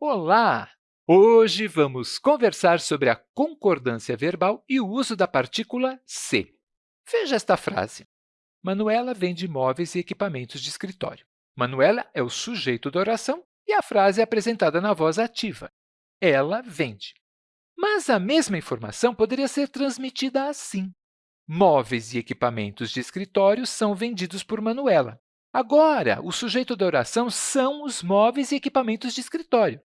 Olá! Hoje vamos conversar sobre a concordância verbal e o uso da partícula se. Veja esta frase. Manuela vende móveis e equipamentos de escritório. Manuela é o sujeito da oração e a frase é apresentada na voz ativa. Ela vende. Mas a mesma informação poderia ser transmitida assim. Móveis e equipamentos de escritório são vendidos por Manuela. Agora, o sujeito da oração são os móveis e equipamentos de escritório.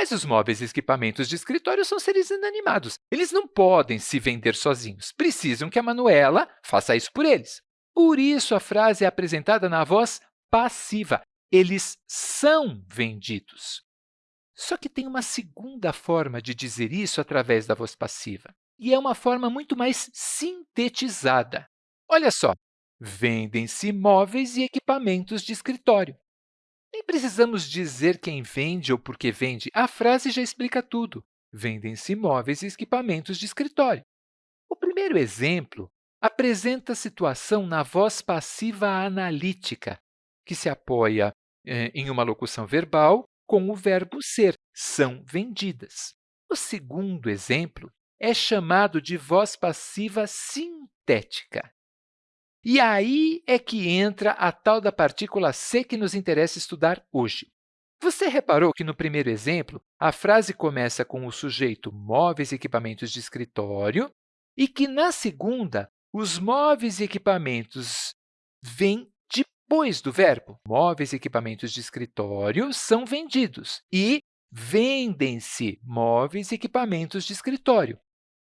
Mas os móveis e equipamentos de escritório são seres inanimados. Eles não podem se vender sozinhos. Precisam que a Manuela faça isso por eles. Por isso, a frase é apresentada na voz passiva. Eles são vendidos. Só que tem uma segunda forma de dizer isso através da voz passiva, e é uma forma muito mais sintetizada. Olha só, vendem-se móveis e equipamentos de escritório. Nem precisamos dizer quem vende ou por que vende. A frase já explica tudo. Vendem-se móveis e equipamentos de escritório. O primeiro exemplo apresenta a situação na voz passiva analítica, que se apoia eh, em uma locução verbal com o verbo ser, são vendidas. O segundo exemplo é chamado de voz passiva sintética. E aí é que entra a tal da partícula C que nos interessa estudar hoje. Você reparou que, no primeiro exemplo, a frase começa com o sujeito móveis e equipamentos de escritório e que, na segunda, os móveis e equipamentos vêm depois do verbo. Móveis e equipamentos de escritório são vendidos e vendem-se móveis e equipamentos de escritório.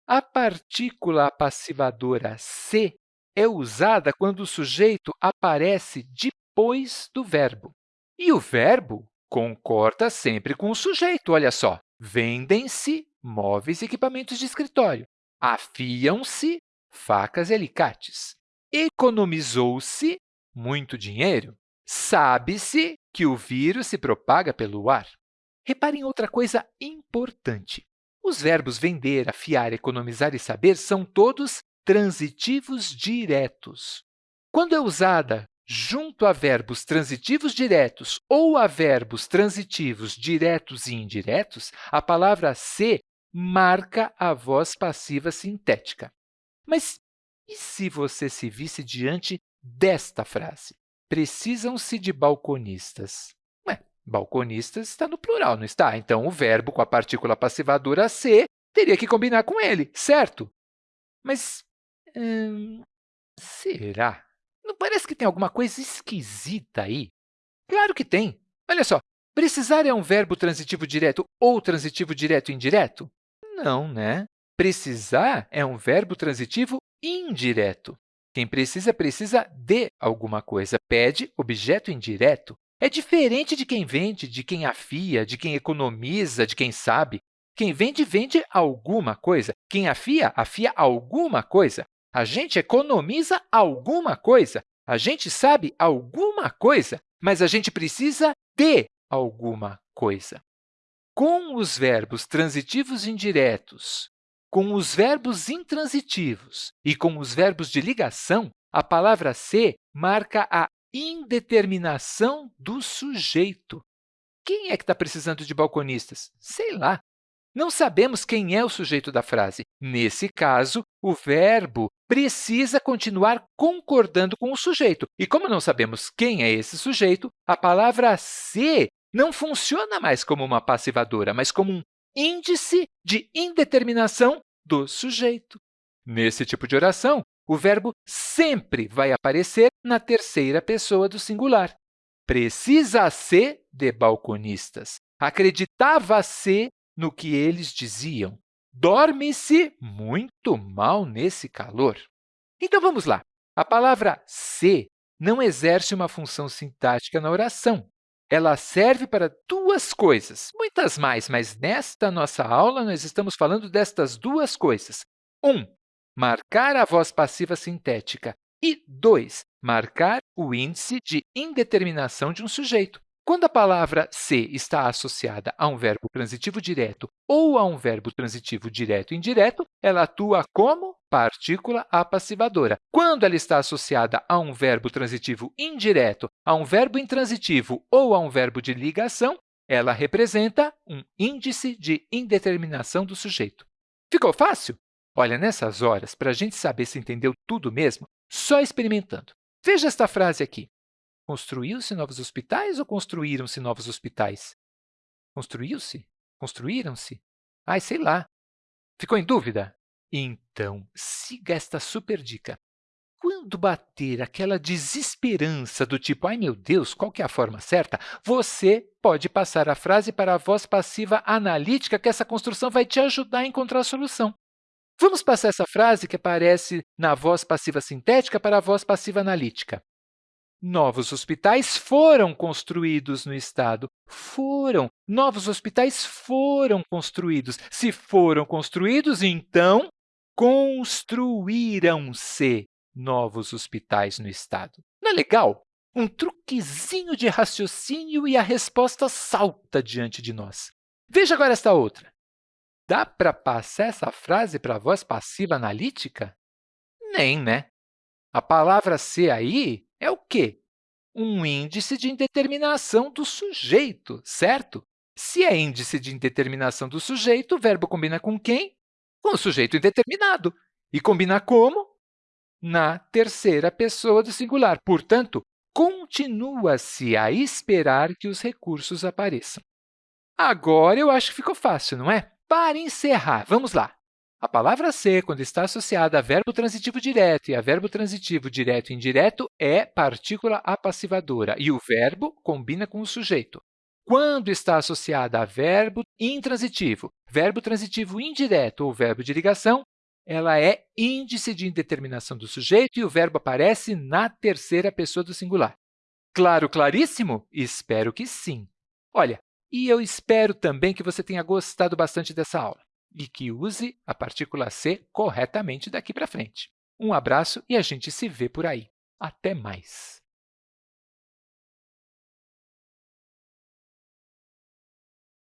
A partícula passivadora se é usada quando o sujeito aparece depois do verbo. E o verbo concorda sempre com o sujeito. Olha só, vendem-se móveis e equipamentos de escritório. Afiam-se facas e alicates. Economizou-se muito dinheiro. Sabe-se que o vírus se propaga pelo ar. Reparem outra coisa importante. Os verbos vender, afiar, economizar e saber são todos transitivos diretos. Quando é usada junto a verbos transitivos diretos ou a verbos transitivos diretos e indiretos, a palavra se marca a voz passiva sintética. Mas e se você se visse diante desta frase? Precisam-se de balconistas. Ué, balconistas está no plural, não está? Então, o verbo com a partícula passivadora se teria que combinar com ele, certo? Mas Hum, será? Não parece que tem alguma coisa esquisita aí? Claro que tem. Olha só, precisar é um verbo transitivo direto ou transitivo direto indireto? Não, né? Precisar é um verbo transitivo indireto. Quem precisa, precisa de alguma coisa. Pede objeto indireto. É diferente de quem vende, de quem afia, de quem economiza, de quem sabe. Quem vende, vende alguma coisa. Quem afia, afia alguma coisa. A gente economiza alguma coisa, a gente sabe alguma coisa, mas a gente precisa de alguma coisa. Com os verbos transitivos indiretos, com os verbos intransitivos e com os verbos de ligação, a palavra ser marca a indeterminação do sujeito. Quem é que está precisando de balconistas? Sei lá. Não sabemos quem é o sujeito da frase. Nesse caso, o verbo precisa continuar concordando com o sujeito. E como não sabemos quem é esse sujeito, a palavra se não funciona mais como uma passivadora, mas como um índice de indeterminação do sujeito. Nesse tipo de oração, o verbo sempre vai aparecer na terceira pessoa do singular. Precisa-se de balconistas. Acreditava-se no que eles diziam. Dorme-se muito mal nesse calor. Então, vamos lá. A palavra se não exerce uma função sintática na oração. Ela serve para duas coisas, muitas mais, mas nesta nossa aula nós estamos falando destas duas coisas. Um, marcar a voz passiva sintética e, dois, marcar o índice de indeterminação de um sujeito. Quando a palavra se está associada a um verbo transitivo direto ou a um verbo transitivo direto indireto, ela atua como partícula apassivadora. Quando ela está associada a um verbo transitivo indireto, a um verbo intransitivo ou a um verbo de ligação, Ela representa um índice de indeterminação do sujeito. Ficou fácil? Olha, nessas horas, para a gente saber se entendeu tudo mesmo, só experimentando. Veja esta frase aqui. Construiu-se novos hospitais ou construíram-se novos hospitais? Construiu-se? Construíram-se? Ai, sei lá. Ficou em dúvida? Então, siga esta super dica. Quando bater aquela desesperança do tipo, ai meu Deus, qual que é a forma certa? Você pode passar a frase para a voz passiva analítica que essa construção vai te ajudar a encontrar a solução. Vamos passar essa frase que aparece na voz passiva sintética para a voz passiva analítica. Novos hospitais foram construídos no Estado. Foram. Novos hospitais foram construídos. Se foram construídos, então construíram-se novos hospitais no Estado. Não é legal? Um truquezinho de raciocínio e a resposta salta diante de nós. Veja agora esta outra. Dá para passar essa frase para a voz passiva analítica? Nem, né? A palavra ser aí é o quê? Um índice de indeterminação do sujeito, certo? Se é índice de indeterminação do sujeito, o verbo combina com quem? Com o sujeito indeterminado. E combina como? na terceira pessoa do singular. Portanto, continua-se a esperar que os recursos apareçam. Agora, eu acho que ficou fácil, não é? Para encerrar, vamos lá. A palavra ser, quando está associada a verbo transitivo direto e a verbo transitivo direto e indireto, é partícula apassivadora, e o verbo combina com o sujeito. Quando está associada a verbo intransitivo, verbo transitivo indireto ou verbo de ligação, ela é índice de indeterminação do sujeito e o verbo aparece na terceira pessoa do singular. Claro, claríssimo? Espero que sim. Olha, e eu espero também que você tenha gostado bastante dessa aula e que use a partícula C corretamente daqui para frente. Um abraço e a gente se vê por aí. Até mais!